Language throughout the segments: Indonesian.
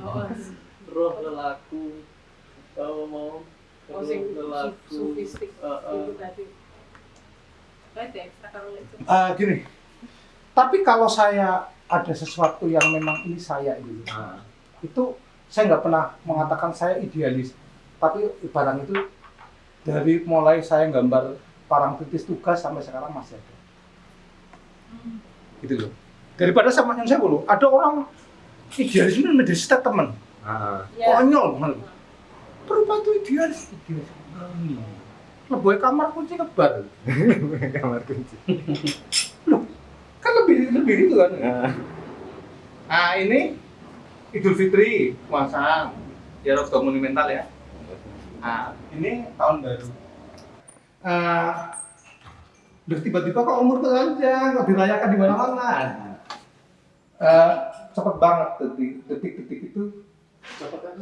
Oh, roh lelaku kalau mau oh roh lelaku. itu. Eh, gini, tapi kalau saya ada sesuatu yang memang ini saya gitu, Ah. itu saya nggak pernah mengatakan saya idealis, tapi barang itu dari mulai saya gambar parang kritis tugas sampai sekarang masih ada. Gitu loh. Daripada sama yang saya dulu, ada orang idealis itu menjadi statement, Ah. Ya. konyol banget. Berubah tuh idealis, idealis. Hmm. Lebih kamar kunci kebar. Kamar kunci. Kan lebih lebih itu kan. Ah. Nah ini Idul Fitri puasa ya rada monumental ya. Nah ini tahun baru. Eh udah tiba-tiba kok umur panjang, kok dirayakan di mana-mana. Eh cepet banget detik detik-detik itu. Cepet kan?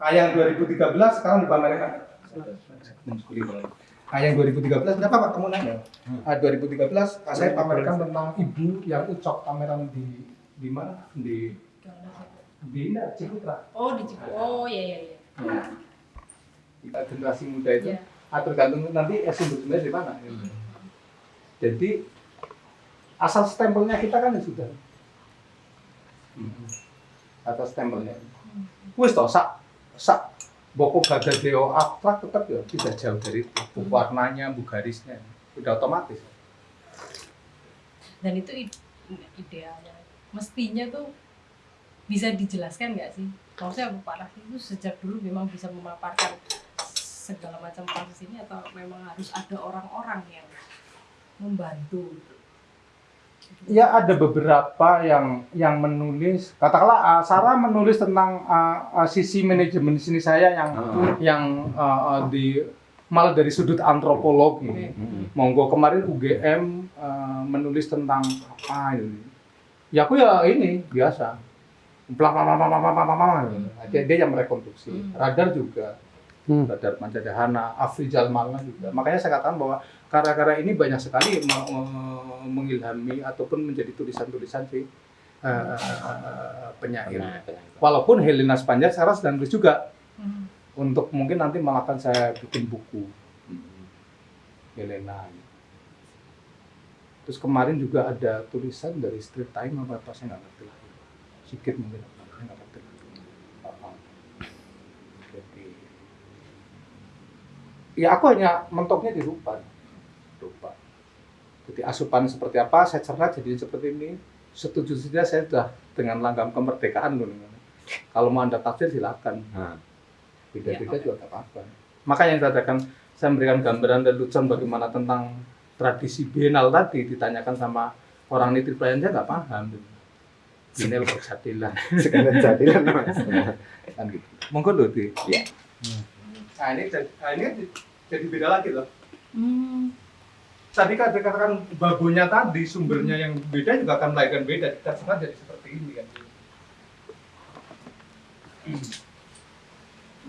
Nah yang 2013 sekarang dipamerkan. Nah yang 2013 berapa Pak kamu nanya? Ah 2013 ah, saya pamerkan tentang ibu yang ucok pameran di di mana? Di di Ciputra. Oh, di Cipu. Oh, iya iya iya. Kita generasi muda itu Iya. ah, tergantung nanti eh, sumber-sumbernya dari mana. Jadi asal stempelnya kita kan ya sudah. Atau stempelnya. Wis toh sak sak boko gagadeo abstrak tetap ya tidak jauh dari itu. Bu warnanya, bu garisnya, udah otomatis. Dan itu ide- idealnya. Mestinya tuh bisa dijelaskan nggak sih? Maksudnya Pak Rafi itu sejak dulu memang bisa memaparkan segala macam proses ini atau memang harus ada orang-orang yang membantu? Ya ada beberapa yang yang menulis, katakanlah uh, Sarah menulis tentang uh, uh, sisi manajemen di sini saya yang Ah. yang uh, uh, di malah dari sudut antropologi. Oke. Monggo kemarin UGM uh, menulis tentang apa ini? Ya aku ya ini biasa. Bla bla bla bla bla bla. Dia, dia yang merekonstruksi. Hmm. Radar juga. Radar Pancadahana, Afrizal Malna juga. Makanya saya katakan bahwa karya-karya ini banyak sekali me- me- mengilhami ataupun menjadi tulisan-tulisan si uh, penyair. Walaupun Helena Spanjar sekarang sedang tulis juga Hmm. untuk mungkin nanti malah akan saya bikin buku Helena. Terus kemarin juga ada tulisan dari Street Time apa apa saya nggak ngerti lagi. Sikit mungkin saya nggak ngerti lagi. Jadi ya aku hanya mentoknya di rupa, rupa. Jadi asupan seperti apa saya cerna jadi seperti ini. Setuju saja saya sudah dengan langgam kemerdekaan loh. Kalau mau anda tafsir silakan beda-beda Ya, juga nggak apa-apa. Makanya yang saya katakan saya memberikan gambaran dan lucuan bagaimana tentang tradisi bienal tadi ditanyakan sama orang nitri pelayan saya nggak paham. Bienal persadilan Sekarang jadilah mas. kan gitu. Monggo loh di. Iya. Nah ini jadi, nah, ini jadi- jadi beda lagi loh. Hmm. Tadi kan dikatakan babonya tadi sumbernya yang beda juga akan melahirkan beda. Kita semua jadi seperti ini kan.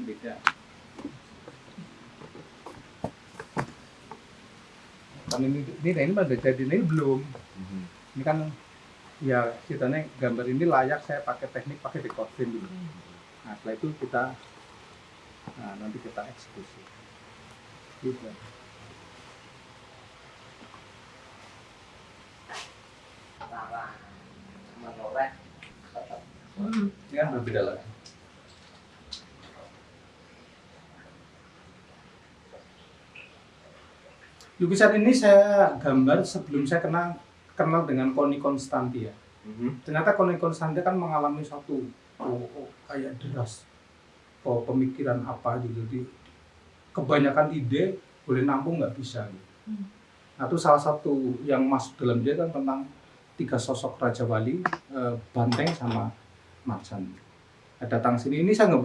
Beda. Kan ini ini ini udah jadi ini belum. Ini kan ya ceritanya gambar ini layak saya pakai teknik pakai decoupling dulu. Nah setelah itu kita nah, nanti kita eksekusi. Gitu. Hmm. Ini kan berbeda lagi. Lukisan ini saya gambar sebelum saya kenal kenal dengan Koni Konstantia. Ternyata Koni Konstantia kan mengalami satu oh, oh, kayak deras oh, pemikiran apa gitu. Jadi kebanyakan ide boleh nampung nggak bisa. Gitu. Hmm. Nah itu salah satu yang masuk dalam dia kan tentang tiga sosok Raja Wali, eh, Banteng sama Marsan. Nah, datang sini, ini saya nggak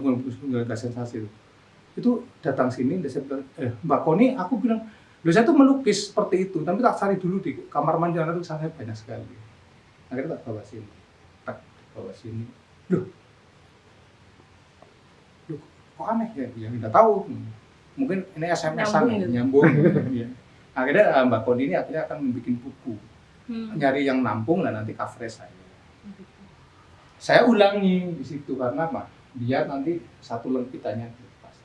nggak sensasi itu. Itu datang sini, dia saya bilang, eh Mbak Koni, aku bilang, loh saya tuh melukis seperti itu, tapi tak cari dulu di kamar mandi karena tulisan saya banyak sekali. Akhirnya tak bawa sini, tak bawa sini. Loh, loh kok aneh ya? Ya nggak tahu. Mungkin ini SMS-an Nyambung gitu. nyambung. Iya. Akhirnya eh, Mbak Koni ini akhirnya akan membuat buku Hmm. nyari yang nampung dan nanti coverage saya. Saya ulangi di situ karena apa biar nanti satu lempitannya dilepas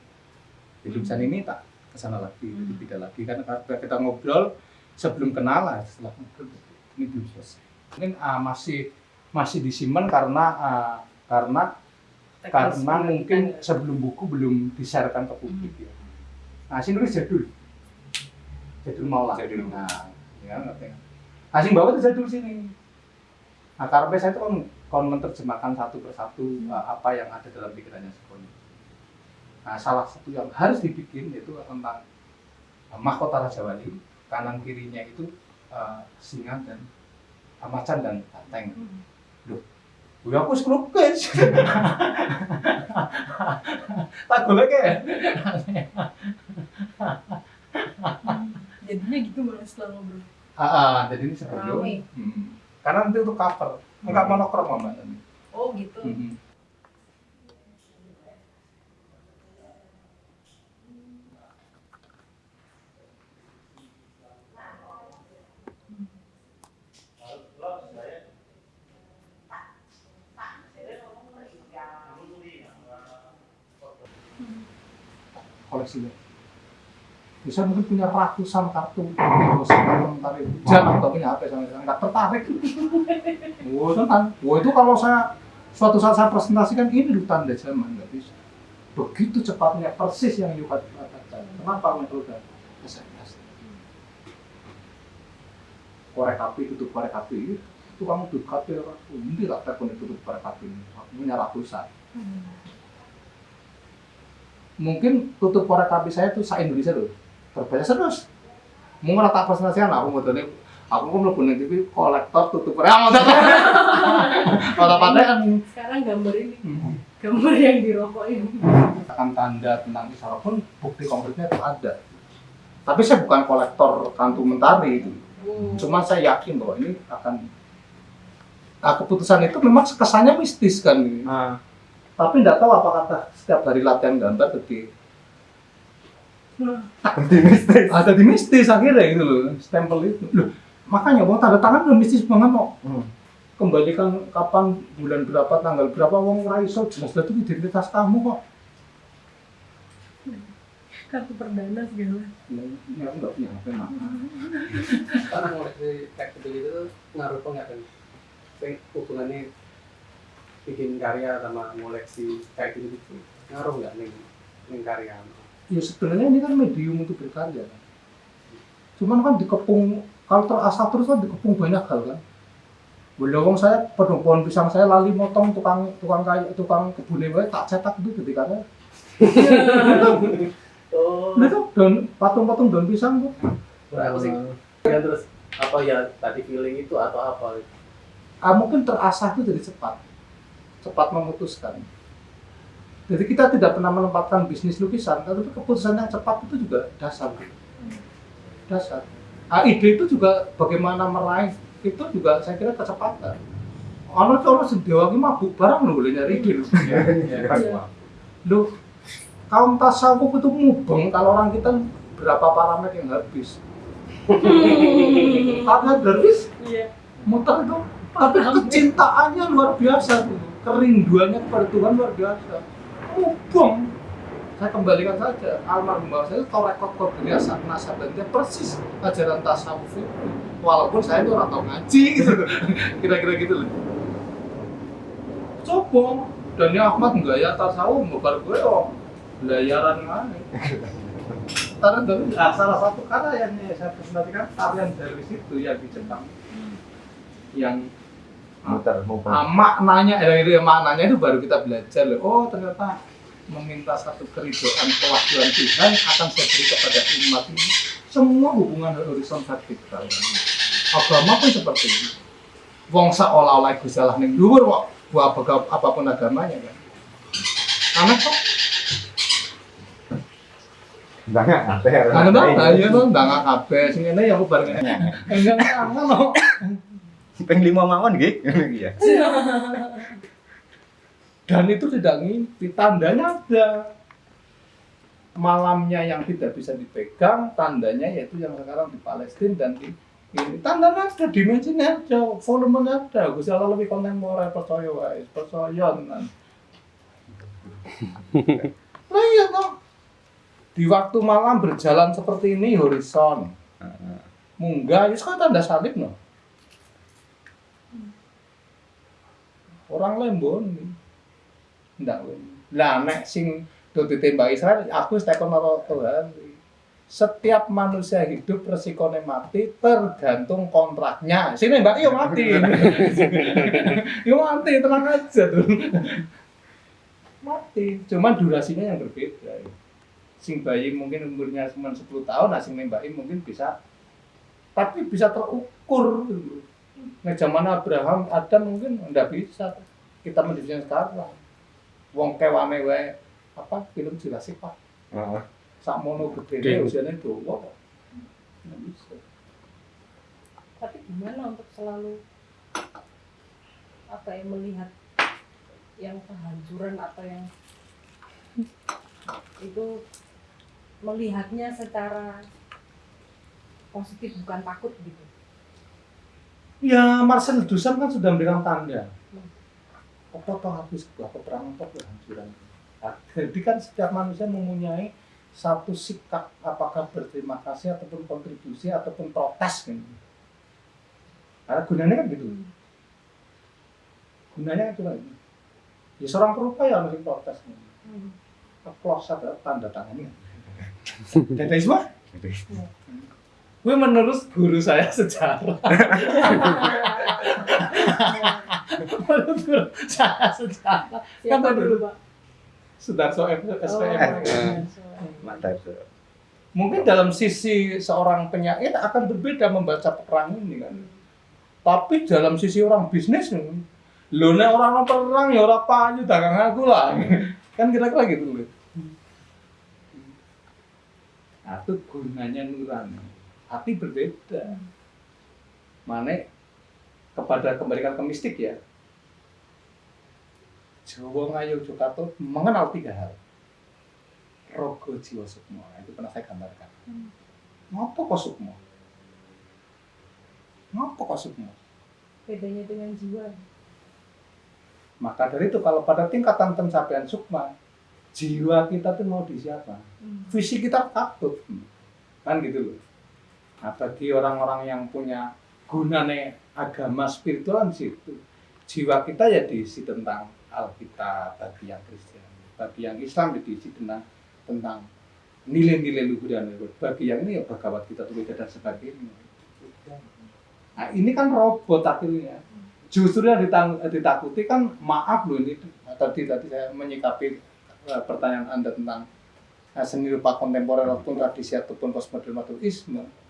di lukisan ini tak ke sana lagi Hmm. tidak lagi karena karena kita ngobrol sebelum kenalan setelah ngobrol ini belum selesai mungkin ah, masih masih disimpan karena ah, karena karena mungkin sebelum buku belum disarankan ke publik ya. Nah, sing nulis jadul. Jadul mau lah. Jadul. Nah, ya ngerti. Nah, sing bawa itu jadul sini. Nah, karena saya itu kan kon menerjemahkan satu persatu uh, apa yang ada dalam pikirannya Sukoni. Nah, salah satu yang harus dibikin itu tentang uh, mahkota Raja Wali, kanan kirinya itu uh, singa dan uh, macan dan banteng. Ya aku ngelukis. Tak golek ya. jadinya gitu malah setelah ngobrol Ah, ah, jadi ini sebelum. Rame. Hmm. Karena nanti untuk cover, enggak monokrom mbak. Oh gitu. Hmm. koleksi bisa mungkin punya ratusan kartu itu jangan nggak punya HP sama sekali. Nggak tertarik. Oh tentang oh itu kalau saya suatu saat saya presentasikan ini loh tanda zaman nggak bisa begitu cepatnya persis yang Yuka katakan. Kenapa metode SMS? Korek api tutup korek api. Itu kamu tutup api ini tak telepon tutup korek api punya ratusan. Hmm. mungkin tutup korek api saya tuh sa Indonesia tuh terbaca terus mau nggak tak presentasikan aku mau tanya aku kok mlebu ning TV kolektor tutup. Korek ah kalau patean sekarang gambar ini. Gambar yang di rokok ini akan tanda tentang isyarat pun bukti konkretnya itu ada. Tapi saya bukan kolektor kantu mentari itu. Hmm. cuma saya yakin bahwa ini akan nah keputusan itu memang kesannya mistis kan Ah, tapi tidak tahu apa kata setiap hari latihan gambar jadi optimistis. ada di mistis akhirnya gitu loh stempel itu. Loh makanya wong tanda tangan udah mistis banget kok Hmm. kembalikan kapan bulan berapa tanggal berapa wong ora iso. Jelas itu identitas kamu kok kartu perdana segala. Ya aku nggak punya HP mak. Karena ngoleksi kayak gitu itu ngaruh apa nggak kan Sing hubungannya bikin karya sama ngoleksi kayak gitu gitu. Ngaruh nggak nih nih karya ya sebenarnya ini kan medium untuk berkarya kan? Cuman kan dikepung kalau terasa terus kan dikepung banyak hal kan? Wong saya pedung pohon pisang saya lali motong tukang tukang kayu tukang kebun wae tak cetak itu ketika oh. Itu daun patung-patung daun pisang tuh. Berapa sih ya terus apa ya tadi feeling itu atau apa? Ah, mungkin terasah itu jadi cepat. Cepat memutuskan jadi kita tidak pernah menempatkan bisnis lukisan tapi keputusan yang cepat itu juga dasar. Dasar. Ah, ide itu juga bagaimana meraih itu juga saya kira kecepatan. Orang orang sedewa ini mabuk barang loh boleh nyari ide loh Iya. loh kaum tasawuf itu mubeng kalau orang kita berapa parameter yang habis. Karena habis? Iya. Muter itu tapi kecintaannya luar biasa. Tuh kerinduannya kepada Tuhan luar biasa mubeng saya kembalikan saja almarhum bapak saya itu tahu rekod kodenya saat nasabahnya persis ajaran tasawuf itu. Walaupun saya itu orang tahu ngaji gitu kira-kira gitu loh. Coba dan ya Ahmad enggak ya tasawuf babar gue oh belayaran mana? Karena dari ah, salah satu karya yang saya presentasikan tarian dari situ yang di Jepang. Yang Muter, muter. ah, maknanya eh, itu ya maknanya itu baru kita belajar loh. Oh ternyata meminta satu keridoan kewajiban Tuhan akan saya beri kepada umat ini. Semua hubungan horizon vertikal agama pun seperti ini. Wong seolah-olah Gusti Allah ning dhuwur kok buat apa pun agamanya kan? Aneh kok. Apa. Kangen dong, ayo dong, nggak kabeh sing ngene ya aku bareng. Enggak loh. Peng lima mawon nggih. Iya. Dan itu tidak ngimpi, tandanya ada. Malamnya yang tidak bisa dipegang, tandanya yaitu yang sekarang di Palestina dan di ini. Tanda ada dimensinya ada volumenya ada. Gusti Allah lebih kontemporer percaya wae percaya tenan. Lah iya kok. Di waktu malam berjalan seperti ini horizon. Munggah itu kan tanda salib no orang lembon. Ndak lah nek sing do ditembak Israel aku wis tekon karo Tuhan. Setiap manusia hidup resikonya mati tergantung kontraknya. Sini mbak yo mati. Yo mati tenang aja tuh. Mati. Cuman durasinya yang berbeda. Sing bayi mungkin umurnya cuma 10 tahun nah sing nembaki mungkin bisa tapi bisa terukur gitu. Nah zaman Abraham Adam mungkin nggak bisa. Kita mendefinisikan sekarang wong kewane wae apa film Jurassic Park. Heeh. sakmono gede Gede. usianya tua kok. Nggak bisa. Tapi gimana untuk selalu apa ya melihat yang kehancuran atau yang itu melihatnya secara positif bukan takut gitu ya Marcel Duchamp kan sudah memberikan tanda apa toh habis sebuah peperangan toh kehancuran jadi kan setiap manusia mempunyai satu sikap apakah berterima kasih ataupun kontribusi ataupun protes gitu. Karena gunanya kan gitu. Gunanya kan cuma itu. Ya seorang perupa ya harus protes. Applause ada tanda tangannya. Dada semua? Gue menurut guru saya sejarah. menurut guru saya sejarah. siapa Kan dulu dulu. pak Sudarso SPM. Oh. Mungkin dalam sisi seorang penyair akan berbeda membaca perang ini kan. Tapi dalam sisi orang bisnis nih, lo nek orang perang ya orang payu dagang aku lah. kan kira-kira gitu loh. Nah, itu gunanya nurani. Hati berbeda. Mana kepada kembalikan ke mistik ya. Jawa Ngayu Jokato mengenal tiga hal. Rogo Jiwa Sukmo. Itu pernah saya gambarkan. Hmm. Ngapa kok Sukmo? Ngapa kok Sukmo? bedanya dengan jiwa Maka dari itu kalau pada tingkatan pencapaian Sukma, jiwa kita tuh mau di siapa? Visi kita takut. Kan gitu loh. Nah, bagi orang-orang yang punya gunane agama spiritual di situ, jiwa kita ya diisi tentang Alkitab bagi yang Kristen, bagi yang Islam ya diisi tentang tentang nilai-nilai luhur dan luhur. Bagi yang ini ya Bhagavad kita tulis dan sebagainya. Nah ini kan robot akhirnya. Justru yang ditakuti kan maaf loh ini tadi tadi saya menyikapi eh, pertanyaan anda tentang eh, seni rupa kontemporer ataupun tradisi ataupun postmodern modernisme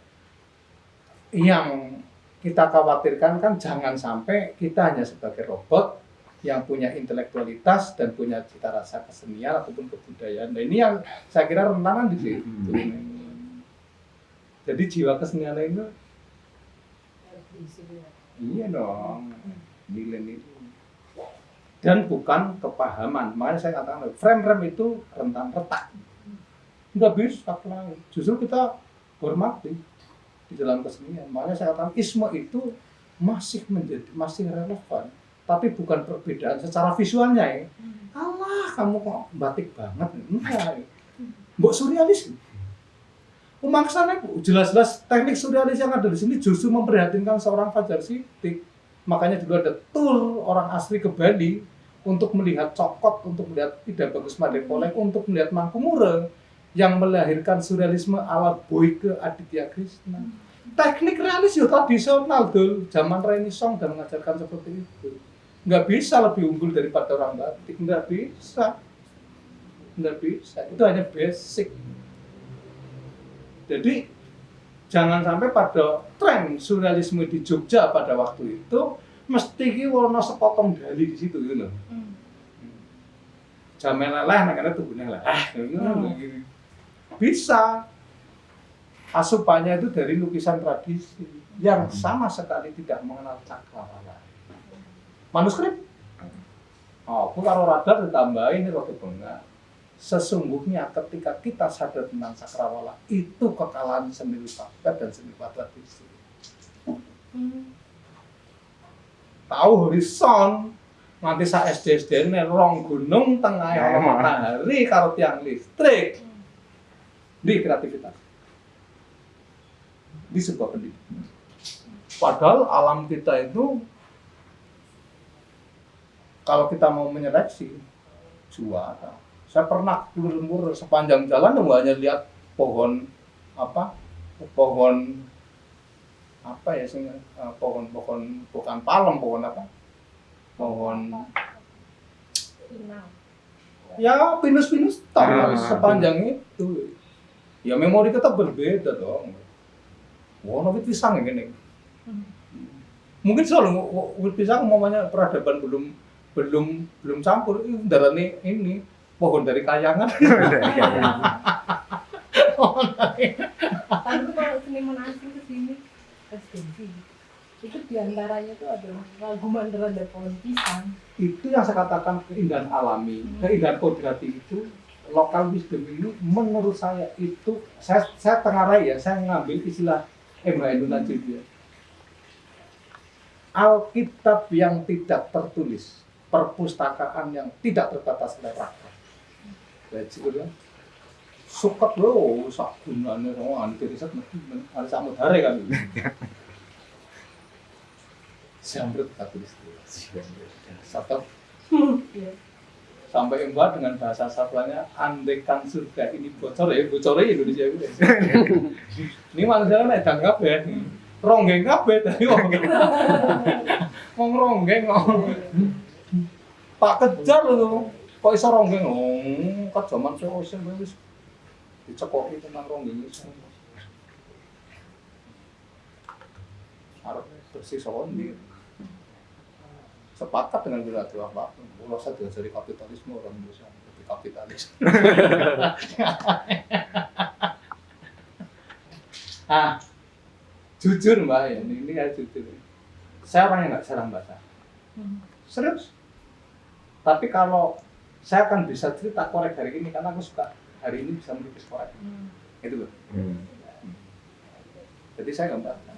yang kita khawatirkan kan jangan sampai kita hanya sebagai robot yang punya intelektualitas dan punya cita rasa kesenian ataupun kebudayaan. Nah ini yang saya kira rentangan di situ. Jadi jiwa kesenian itu iya dong nilai-nilai dan bukan kepahaman. Makanya saya katakan frame-frame itu rentan retak. Nggak bisa. Justru kita hormati di dalam kesenian. Makanya saya katakan isme itu masih menjadi masih relevan, tapi bukan perbedaan secara visualnya ya. Allah, kamu kok batik banget? Enggak. Mbok surrealis. Pemaksanya Bu, jelas-jelas teknik surrealis yang ada di sini justru memprihatinkan seorang Fajar Sidik. Makanya dulu ada tour orang asli ke Bali untuk melihat cokot, untuk melihat tidak bagus Madepolek, untuk melihat Mangkumure yang melahirkan surrealisme ala Boyke Aditya Krishna. Teknik realis ya tradisional dul, zaman Renaissance dan mengajarkan seperti itu. Nggak bisa lebih unggul daripada orang batik, nggak bisa. Nggak bisa, itu hanya basic. Jadi jangan sampai pada tren surrealisme di Jogja pada waktu itu mesti ki sepotong dali di situ gitu loh. Jamel leleh makanya tubuhnya leleh. Hmm. Bisa. Asupannya itu dari lukisan tradisi yang sama sekali tidak mengenal cakrawala. Manuskrip. Oh, aku karo radar ditambahin ini rada bengak. Sesungguhnya ketika kita sadar tentang cakrawala itu kekalahan seni rupa dan seni tradisi. Hmm. tahu horizon nganti sa SD SD ini rong gunung tengah Ya, matahari karo tiang listrik di kreativitas. Di sebuah pendidikan padahal alam kita itu kalau kita mau menyeleksi juara. Saya pernah lur sepanjang jalan nggak hanya lihat pohon apa pohon apa ya sih eh, pohon pohon bukan palem pohon apa? Pohon ya pinus-pinus tok Ah. sepanjang itu ya memori kita berbeda dong. Wah wit pisang ya gini Hmm. mungkin selalu wit pisang umpamanya peradaban belum belum belum campur. Ini darahnya ini pohon dari kayangan. Tapi kalau seniman asing ke sini residensi itu di antaranya tuh adalah lagu Mandala dan pohon pisang. itu yang saya katakan keindahan alami keindahan kodrati itu lokal wisdom ini menurut saya itu saya saya tengarai ya saya ngambil istilah Emma Indonesia dia Alkitab yang tidak tertulis perpustakaan yang tidak terbatas oleh rakyat Jadi udah. Suket lo sak gunane sama anu riset ada samut hari kan. Siamret katulis satu. Iya. Sampai mbak dengan bahasa satuannya andekan surga ini bocor ya bocornya Indonesia itu ini manusia kan edan kabeh. Ronggeng kabeh tadi ronggeng ngomong ronggeng pak kejar lho. Kok iso ronggeng? Oh kan zaman saya wis wis dicekoki tentang ronggeng harus bersih sondi sepakat dengan berarti apa kalau saya diajari kapitalisme orang Indonesia lebih kapitalis. Ah jujur mbak ya ini, ini ya jujur. Saya orang yang nggak jarang baca. Hmm. serius? Tapi kalau saya akan bisa cerita korek hari ini karena aku suka hari ini bisa melukis korek. Hmm. itu loh Hmm. jadi saya nggak baca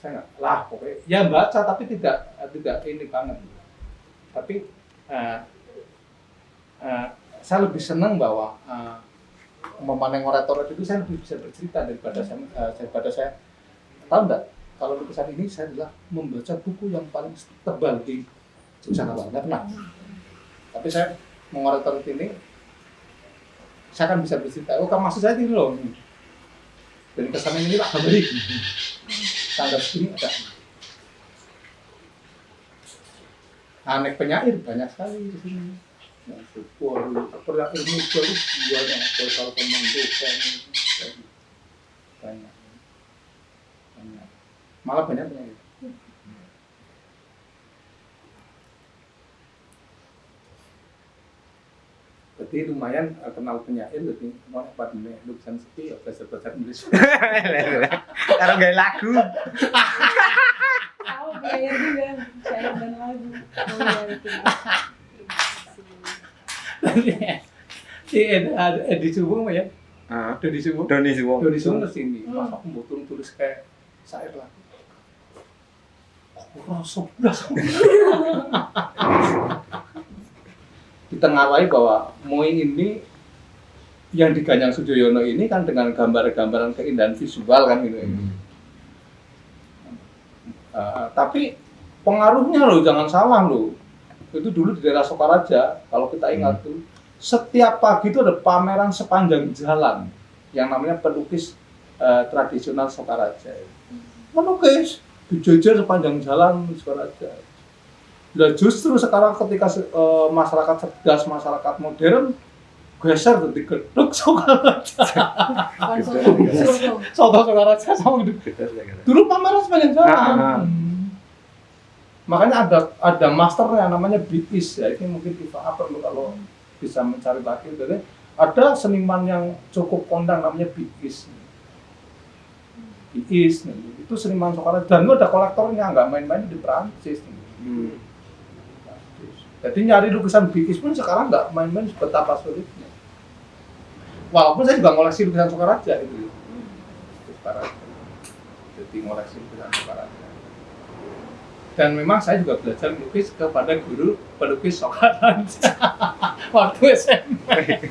saya nggak lah pokoknya ya baca tapi tidak tidak ini banget. Tapi eh, eh, saya lebih senang bahwa eh, memaneng orator itu saya lebih bisa bercerita daripada saya eh, daripada saya. Tahu nggak? Kalau lukisan ini saya adalah membaca buku yang paling tebal di Yogyakarta nggak pernah. Tapi saya mengorator ini saya akan bisa bercerita. Oh kan maksud saya ini loh. Dari kesan ini lah beri tanggal segini ada. Aneh penyair banyak sekali di sini. Yang syukur pernah ilmu bukan banyak. Banyak. Malah banyak penyair jadi lumayan eh, kenal penyair jadi mau apa nih lukisan sepi ya belajar belajar nulis Karo gawe lagu. Tahu player juga, syair dan lagu. Oh, iya, itu. si Ed, ada Edi Subuh mah ya Ah, Doni Suwong. Dodi Subuh ngerti ini Hmm. pas aku mau tulis kayak syair lah aku rasa ditengarai bahwa Moing ini yang di Ganyang Sujoyono ini kan dengan gambar-gambaran keindahan visual kan gitu ya. Uh, tapi pengaruhnya loh jangan salah loh. Itu dulu di daerah Sokaraja kalau kita ingat tuh setiap pagi itu ada pameran sepanjang jalan yang namanya pelukis uh, tradisional Sokaraja. Melukis dijejer sepanjang jalan Sokaraja dan justru sekarang ketika uh, masyarakat cerdas masyarakat modern geser jadi gedung Sokaraja soto, Sokaraja sama gedung dulu pameran sepanjang jalan. Ah. Makanya ada ada masternya namanya BIS ya. Ini mungkin kita perlu kalau bisa mencari lagi. Jadi ada seniman yang cukup kondang namanya BIS. BIS itu seniman Soekarno dan itu ada kolektornya nggak main-main di Perancis. Hmm. Jadi nyari lukisan BIS pun sekarang nggak main-main betapa sulitnya. Walaupun saya juga ngoleksi lukisan Soekarno itu. Soekarno. jadi ngoleksi lukisan Sokaraja dan memang saya juga belajar melukis kepada guru pelukis Sokaraja waktu SMP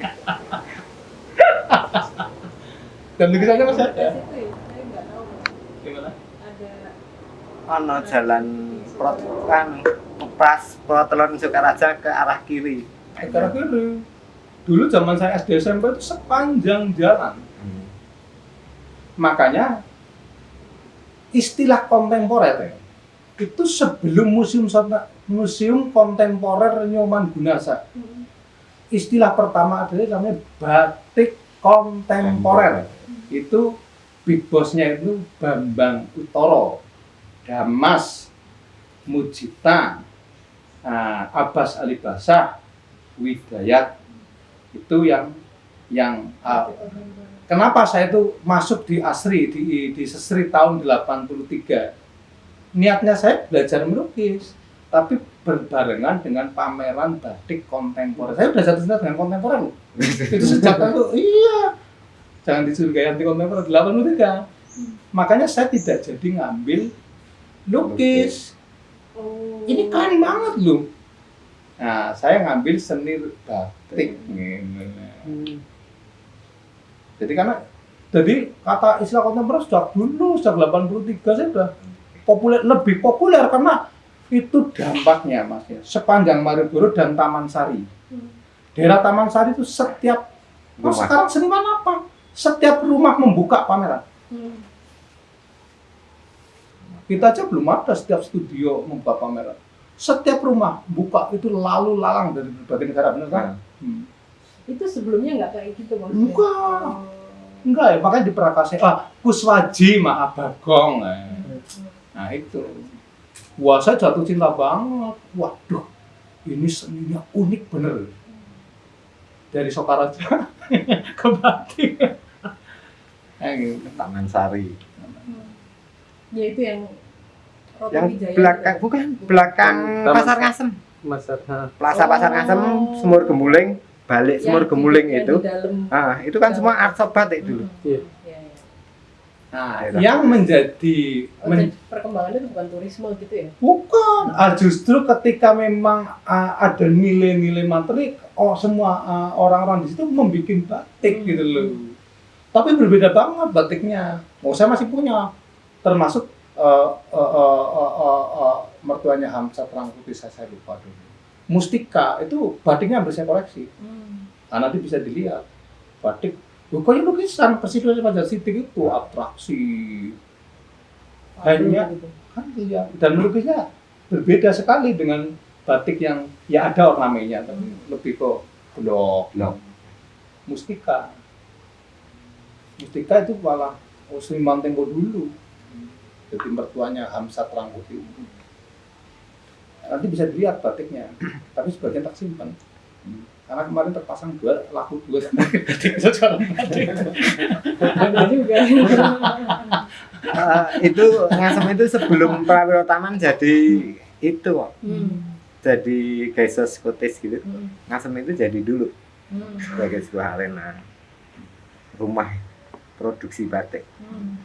dan lukisannya masih ada ya, saya nggak tahu gimana ada Ono jalan prot kan pas Protelon Sukaraja ke arah kiri. Negara kiri dulu zaman saya SD SMP itu sepanjang jalan Hmm. makanya istilah kontemporer ya, itu sebelum museum museum kontemporer Nyoman Gunarsa Hmm. istilah pertama adalah namanya batik kontemporer itu big bossnya itu Bambang Utoro Damas Mujita nah, Abbas Ali Basah Widayat itu yang yang uh, kenapa saya itu masuk di Asri di di Sesri tahun 83 niatnya saya belajar melukis tapi berbarengan dengan pameran batik kontemporer. Saya udah jatuh cinta dengan kontemporer loh. Itu sejak itu iya. Jangan dicurigai anti kontemporer 83 makanya saya tidak jadi ngambil lukis Oh. ini keren banget loh nah saya ngambil seni batik gitu. jadi karena jadi kata istilah kontemporer sudah dulu sejak 83 saya sudah populer lebih populer karena itu dampaknya mas ya sepanjang Malioboro dan Taman Sari Hmm. daerah Taman Sari itu setiap oh, Rumah. sekarang seniman apa setiap rumah membuka pameran Hmm. Kita aja belum ada setiap studio membuka pameran setiap rumah buka itu lalu lalang dari berbagai negara benar kan Hmm. Itu sebelumnya nggak kayak gitu maksudnya? Enggak. Oh. enggak ya makanya di ah Kuswaji maaf Bagong eh. nah itu wah saya jatuh cinta banget waduh ini seninya unik bener dari Sokaraja ke batik eh, gitu. Taman Sari. Hmm. Ya itu yang Roto Yang Wijaya belakang itu. bukan belakang Taman Pasar. Ngasem. Nah, Plaza Pasar Oh. Ngasem, Sumur Gemuling, balik Yang Sumur di- Gemuling itu. dalam. Ah, itu kan semua art shop batik dulu. Hmm. Iya. Iya, iya. nah yang menjadi Oh, men- perkembangannya itu bukan turisme gitu ya? Bukan, ah, justru ketika memang ah, ada nilai-nilai materi, oh semua ah, orang-orang di situ membuat batik Hmm. gitu loh. Tapi berbeda banget batiknya. Oh saya masih punya, termasuk eh, eh, eh, eh, eh, eh, mertuanya Hamzah Rangkuti saya, saya lupa dulu. Mustika itu batiknya hampir saya koleksi. Hmm. Nah, nanti bisa dilihat batik. Pokoknya lukisan Presiden Pajar Sidik itu atraksi Hanya- gitu. kan iya dan melukisnya berbeda sekali dengan batik yang ya ada ornamennya tapi lebih ke blok Blok. mustika mustika itu malah oh, Seniman Tempo dulu jadi mertuanya Hamzat Rangkuti nanti bisa dilihat batiknya tapi sebagian tak simpan karena kemarin terpasang dua laku dua secara batik Ada juga. Eh, itu Ngasem itu sebelum Prawiro Taman jadi itu kok. Hmm. Jadi Gaisos Kotis gitu. Hmm. Ngasem itu jadi dulu Hmm. sebagai sebuah arena rumah produksi batik. Hmm.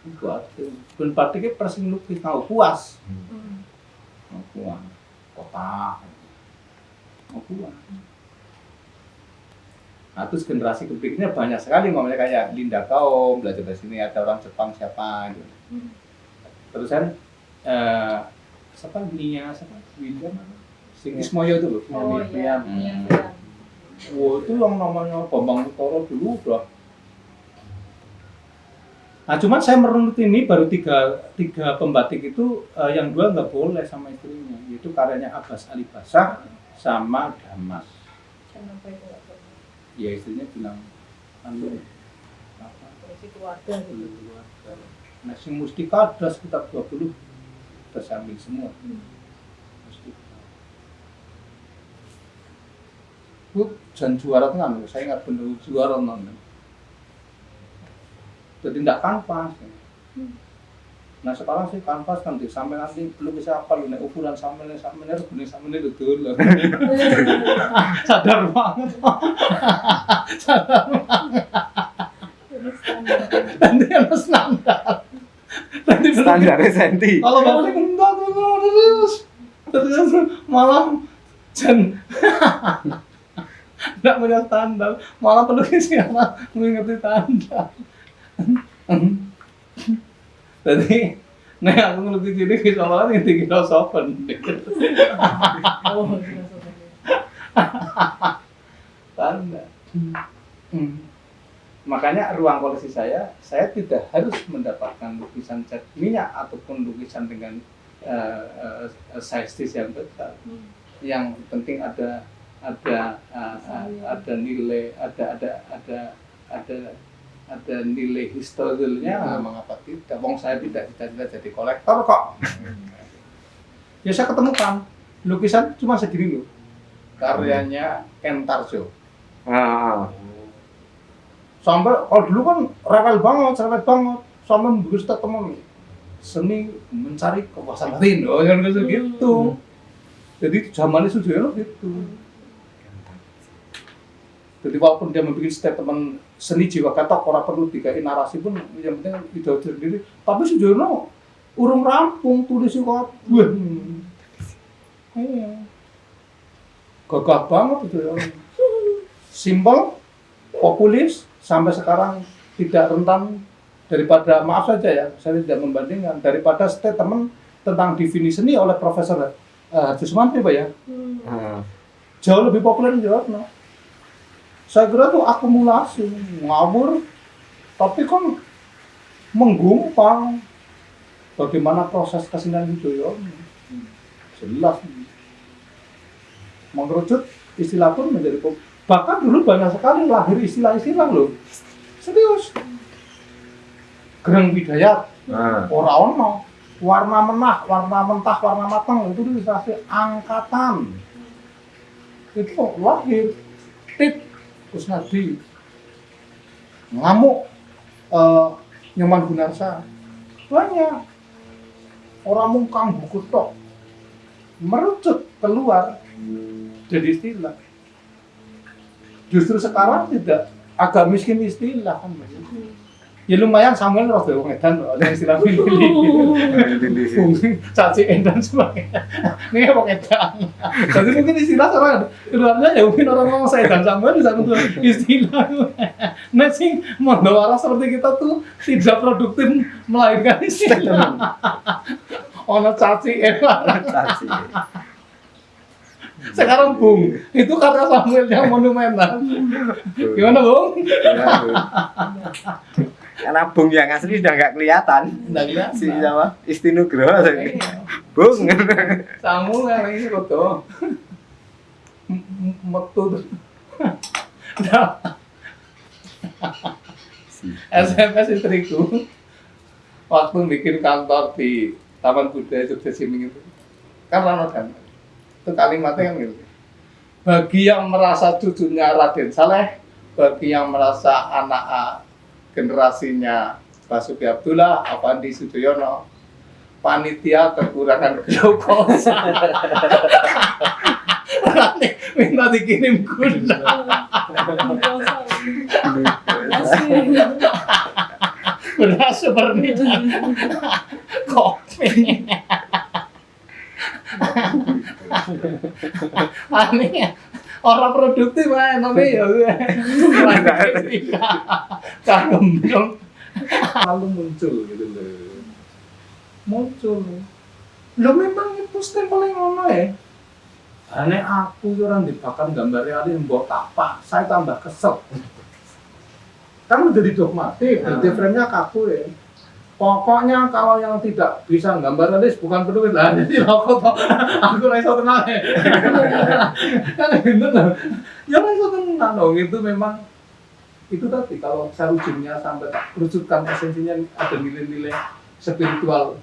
Itu ada dan batiknya persis lukis tahu puas Hmm. puas kotak mau puas nah terus generasi berikutnya banyak sekali mamanya kayak Linda Kaum belajar dari sini ada orang Jepang siapa gitu Hmm. terus kan eh, siapa Nia siapa apa? Sing Ismoyo itu loh Oh iya. Hmm. Iya. iya. Wah itu yang namanya Bambang Utoro dulu udah. Nah cuman saya merunut ini baru tiga, tiga pembatik itu eh, yang dua nggak boleh sama istrinya, yaitu karyanya Abbas Ali Basah sama Damas. Kenapa itu? Ya istrinya bilang, anu apa? Polisi keluarga gitu. Nah, si Mustika ada sekitar 20 udah saya ambil semua. Hmm. Mustika. Bu, dan juara kan, saya ingat bener juara non. Jadi tidak kanvas. Hmm. Nah sekarang sih kanvas nanti sampai nanti belum bisa apa lu nek ukuran sampai nek sampai nek begini sampai nek dulu. Sadar banget. Sadar banget. Nanti ada standar nanti bener- Standarnya senti. kalau batik entar terus terus malah jen nggak punya standar malah pelukisnya malah mengerti standar jadi Nek aku ini bisa malah yang tinggi sopan. oh sudah Tanda. Hmm. Makanya ruang koleksi saya, saya tidak harus mendapatkan lukisan cat minyak ataupun lukisan dengan uh, uh, size yang besar. Hmm. Yang penting ada ada uh, uh, ada nilai, ada ada ada ada ada nilai historialnya. Mengapa tidak? Wong saya tidak cita-cita jadi kolektor kok. ya saya ketemukan lukisan cuma segini loh. Karyanya Kentarjo. Ah, sampai kalau dulu kan rewel banget, rewel banget sampai membuat teman seni mencari kepuasan batin, oh yang gitu gitu. Jadi zamannya Sujoyono gitu. Jadi walaupun dia membuat statement seni jiwa katok orang perlu dikai narasi pun yang penting ide sendiri. Tapi Sujoyono urung rampung tulis kok. Wah. Iya. Gagah banget itu ya. Simpel, populis, sampai sekarang tidak rentan daripada maaf saja ya, saya tidak membandingkan daripada statement tentang definisi seni oleh Profesor uh, Harjo Sumantri Pak ya, Hmm. ah. jauh lebih populer di Jawa Tengah. Saya kira itu akumulasi, ngawur, tapi kan menggumpal bagaimana proses kesenian Yudhoyono. Jelas. Mengerucut istilah pun menjadi bahkan dulu banyak sekali lahir istilah-istilah loh. Serius. Gereng Bidayat, Ah. ora ono warna menah, warna mentah, warna matang itu dikasih angkatan itu lahir tit Kusnadi ngamuk eh, nyaman gunarsa. Banyak. Orang mungkang buku tok. Merucut keluar jadi istilah. Justru sekarang tidak. Agak miskin istilah kan Mas. Ya lumayan Samuel roh wong edan ada istilah pilih fungsi caci dan sebagainya ini apa edan. Jadi mungkin istilah orang keluarnya ya mungkin orang ngomong saya dan Samuel bisa untuk istilah. Nah sing mondowara seperti kita tuh tidak produktif melahirkan istilah. Ono caci edan. Caci. sekarang bung itu Samuel yang monumental. Gimana bung? Ya, Bu. Karena bung yang asli sudah nggak kelihatan. Nggak kelihatan. Si siapa? Istinugroho. Iya. Bung. Samuel ini foto metu. Nah, SMS istriku waktu bikin kantor di Taman Budaya Jogja Siming itu kan Rano kan itu kalimatnya kan gitu bagi yang merasa cucunya Raden Saleh bagi yang merasa anak generasinya Basuki Abdullah Avandi Sudoyono panitia kekurangan glukosa minta dikirim gula. Beras seperti kopi aneh ya? Orang produktif aja tapi ya kagum dong lalu muncul gitu loh. Muncul. Lo memang itu stempel yang ngono ya? Aneh aku orang dibakar gambar realis mbok tapak saya tambah kesel. Kan udah didogmatik, Ah. jadi frame-nya kaku ya. Pokoknya kalau yang tidak bisa gambar realis bukan penulis. Lah, jadi rokok toh. aku raiso tenang. Ya. kan loh. Ya raiso tenang dong, itu memang itu tadi kalau saya ujungnya sampai tak kerucutkan esensinya ada nilai-nilai spiritual.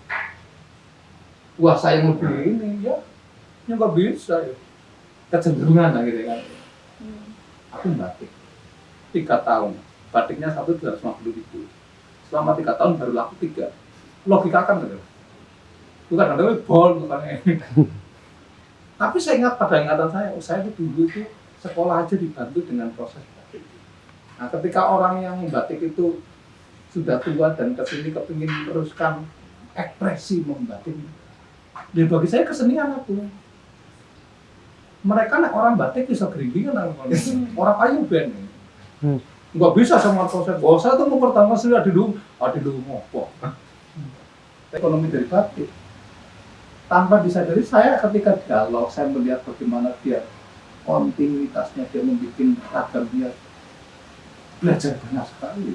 Puasa yang lebih ini ya ya nggak bisa ya. Kecenderungan lah gitu kan aku batik. Tiga tahun. Batiknya satu tiga ratus lima puluh ribu selama tiga tahun baru laku tiga logika kan gitu bukan ada bol bukan tapi saya ingat pada ingatan saya oh, saya itu dulu itu sekolah aja dibantu dengan proses batik nah ketika orang yang batik itu sudah tua dan ke sini kepingin meneruskan ekspresi membatik. Ya bagi saya kesenian aku. Mereka nek orang batik bisa gerimbingan orang kayu band. Hmm. Nggak bisa sama konsep. Oh, saya tuh mau pertama sudah dulu, ada dulu ngopo. Ekonomi dari batik. Tanpa disadari saya ketika dialog, saya melihat bagaimana dia kontinuitasnya dia membuat ragam dia belajar banyak sekali.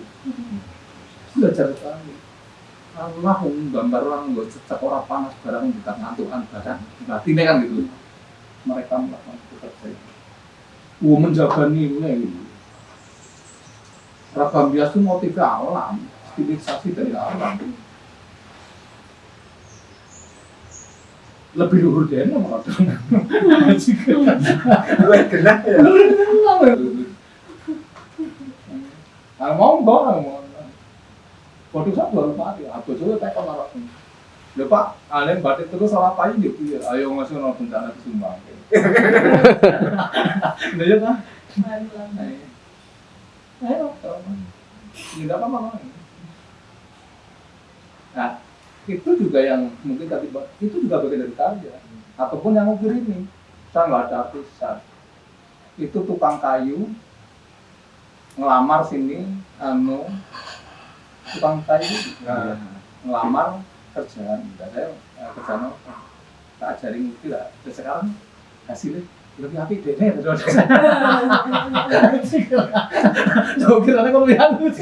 Belajar sekali. Allah gambar orang nggak cecak orang panas barang kita ngantukan barang batinnya kan gitu. Mereka melakukan bekerja itu Wah menjaga nilai gitu ragam bias itu motifnya alam stilisasi dari alam lebih luhur dari nama Gue genah ya. Ah monggo, monggo. Waduh saya belum mati, aku juga tekan malah. Lho Pak, batik terus salah payu gitu ya. Ayo ngasih ono bencana ke Sumbang. Lha ya kan? Tidak apa-apa. Nah, itu juga yang mungkin tadi itu juga bagian dari karya. Ataupun yang ukir ini, saya nggak ada artisan. Itu tukang kayu, ngelamar sini anu tukang kayu Nah. ngelamar kerjaan saya eh, kerjaan tak ajarin itu lah sekarang hasilnya lebih api deh nih terus Jauh kira kalau lebih halus